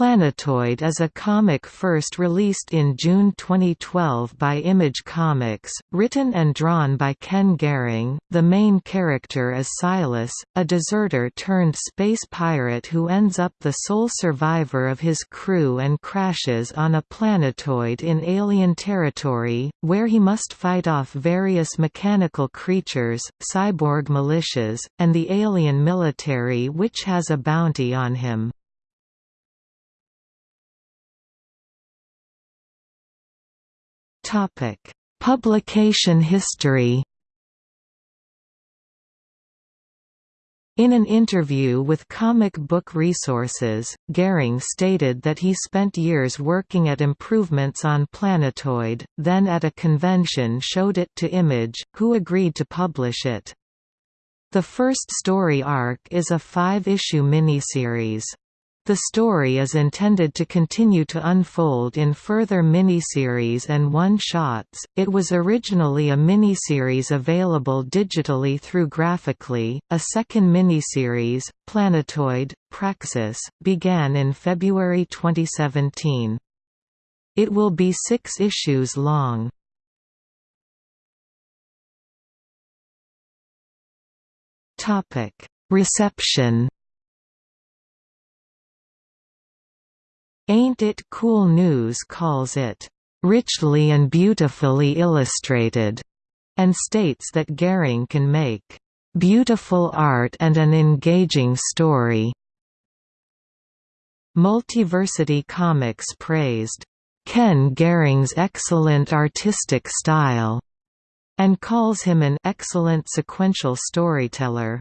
Planetoid is a comic first released in June 2012 by Image Comics, written and drawn by Ken Garing. The main character is Silas, a deserter turned space pirate who ends up the sole survivor of his crew and crashes on a planetoid in alien territory, where he must fight off various mechanical creatures, cyborg militias, and the alien military which has a bounty on him. Publication history. In an interview with Comic Book Resources, Garing stated that he spent years working at improvements on Planetoid, then at a convention showed it to Image, who agreed to publish it. The first story arc is a five-issue miniseries. The story is intended to continue to unfold in further miniseries and one-shots. It was originally a miniseries available digitally through Graphicly. A second miniseries, Planetoid: Praxis, began in February 2017. It will be 6 issues long. Topic: Reception Ain't It Cool News calls it, "...richly and beautifully illustrated", and states that Garing can make, "...beautiful art and an engaging story." Multiversity Comics praised, "...Ken Garing's excellent artistic style", and calls him an "...excellent sequential storyteller."